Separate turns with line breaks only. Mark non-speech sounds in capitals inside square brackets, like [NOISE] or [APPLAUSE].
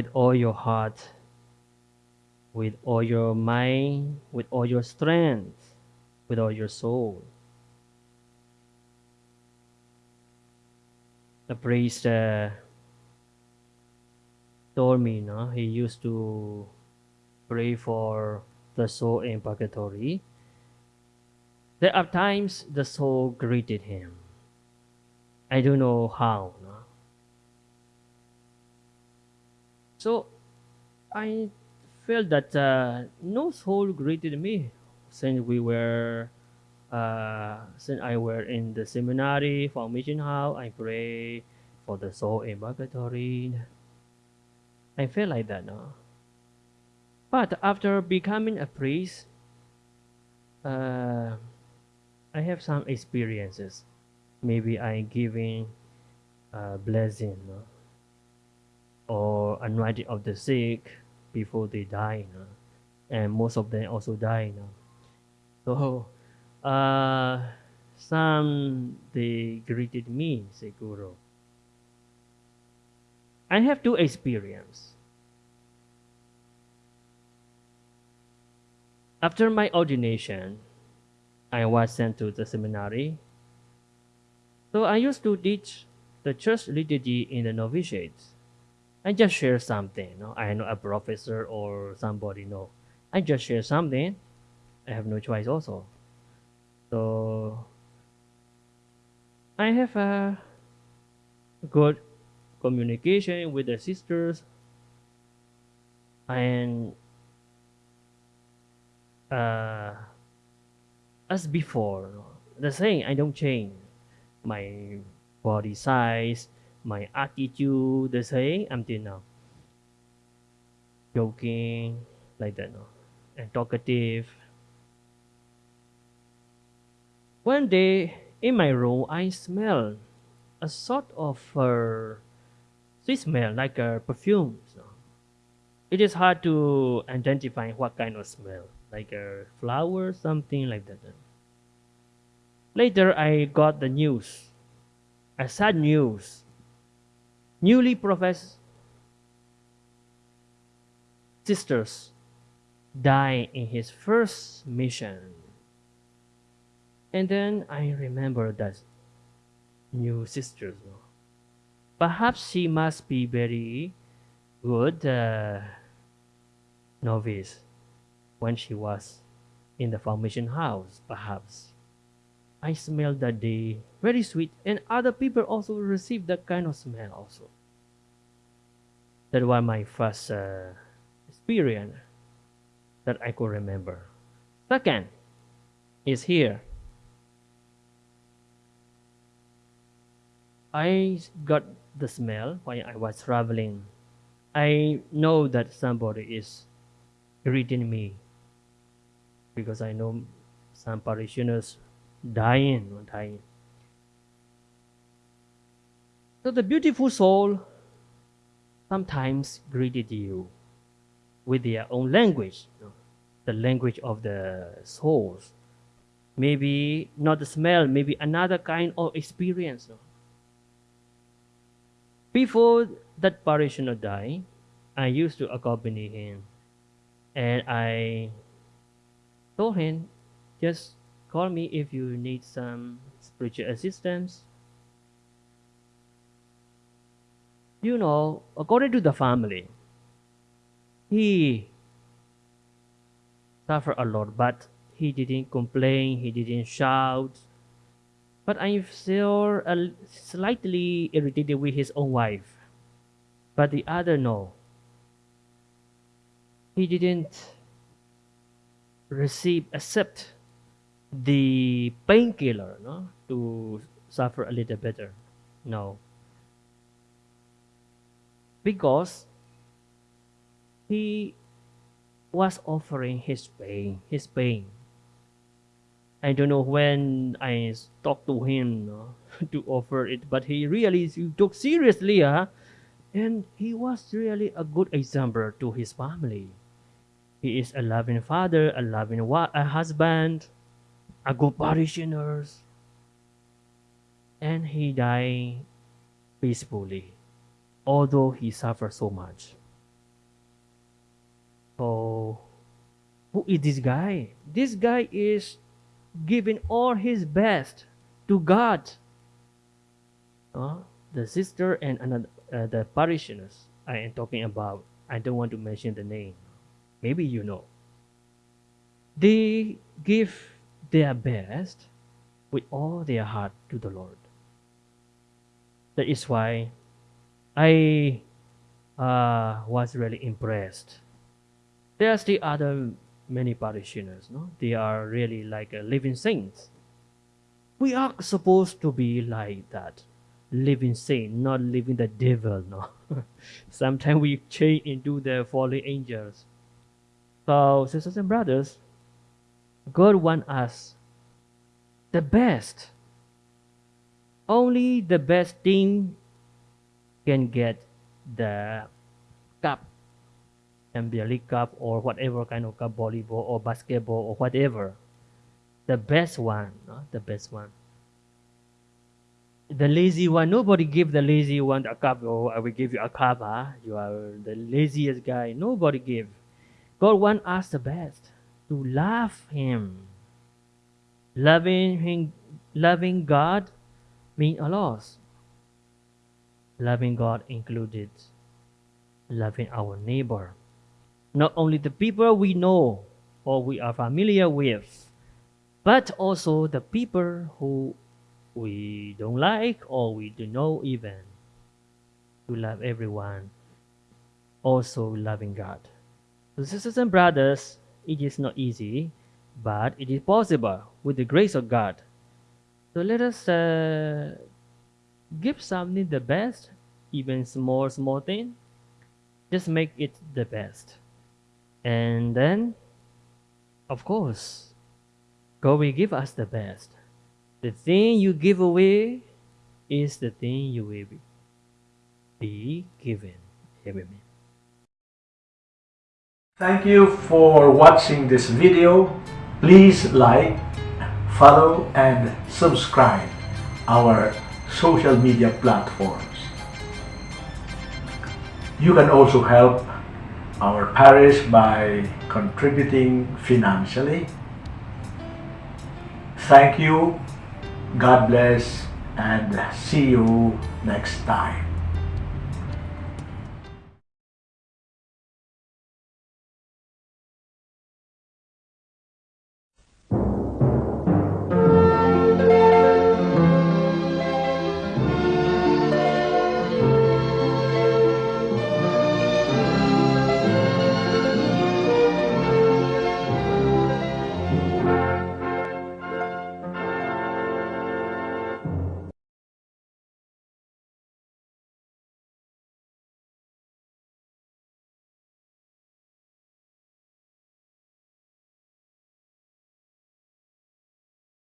with all your heart, with all your mind, with all your strength, with all your soul. The priest uh, told me, no, he used to pray for the soul in purgatory. There are times the soul greeted him. I don't know how. No? So I felt that uh, no soul greeted me since we were uh, since I were in the seminary formation house. I pray for the soul in purgatory. I felt like that, no. But after becoming a priest, uh, I have some experiences. Maybe I giving a blessing, no? Or anointing of the sick before they die. No? And most of them also die. No? So uh, some they greeted me, say Guru. I have two experience. After my ordination, I was sent to the seminary. So I used to teach the church liturgy in the novitiates. I just share something. No? I know a professor or somebody. No, I just share something. I have no choice also. So I have a good communication with the sisters and uh, as before the same i don't change my body size my attitude the same until now. Joking like that no? And talkative. One day in my room i smell a sort of uh, sweet smell like a perfume so it is hard to identify what kind of smell like a flower something like that later i got the news a sad news newly professed sisters died in his first mission. And then I remember that new sisters. Perhaps she must be very good uh, novice when she was in the formation house, perhaps. I smell that day very sweet, and other people also receive that kind of smell also. That was my first uh, experience that I could remember. Second is here. I got the smell while I was traveling. I know that somebody is greeting me because I know some parishioners dying dying. So the beautiful soul sometimes greeted you with their own language, the language of the souls. Maybe not the smell, maybe another kind of experience. Before that parishioner died, I used to accompany him, and I told him, just Call me if you need some spiritual assistance. You know, according to the family, he suffered a lot, but he didn't complain, he didn't shout. But I'm still slightly irritated with his own wife. But the other, no. He didn't receive, accept the painkiller no to suffer a little better no because he was offering his pain his pain. I don't know when i talked to him no, [LAUGHS] to offer it but he really took seriously huh? and he was really a good example to his family. He is a loving father a loving a husband a good parishioner and he died peacefully although he suffered so much. So who is this guy? This guy is giving all his best to god. Uh, the sister and another, uh, the parishioners i am talking about i don't want to mention the name. Maybe you know. They give their best with all their heart to the Lord. That is why I uh, was really impressed. There's the other many parishioners, no? They are really like a living saints. We are supposed to be like that, living saint, not living the devil, no? [LAUGHS] Sometimes we change into the fallen angels. So, sisters and brothers, God wants us the best. Only the best team can get the cup league cup or whatever kind of cup, volleyball or basketball or whatever. The best one, no? the best one. The lazy one, nobody give the lazy one a cup. Oh, I will give you a cup. Huh? You are the laziest guy. Nobody give. God want us the best to love Him. Loving Him, loving God mean a lot. Loving God included loving our neighbor not only the people we know or we are familiar with, but also the people who we don't like or we don't know even. To love everyone, also loving God. So, sisters and brothers, it is not easy, but it is possible with the grace of God. So let us uh, give something the best, even small, small thing. Just make it the best. And then, of course, God will give us the best. The thing you give away is the thing you will be, given. Amen.
Thank you for watching this video. Please like, follow and subscribe our social media platforms. You can also help our parish by contributing financially. Thank you, God bless, and see you next time.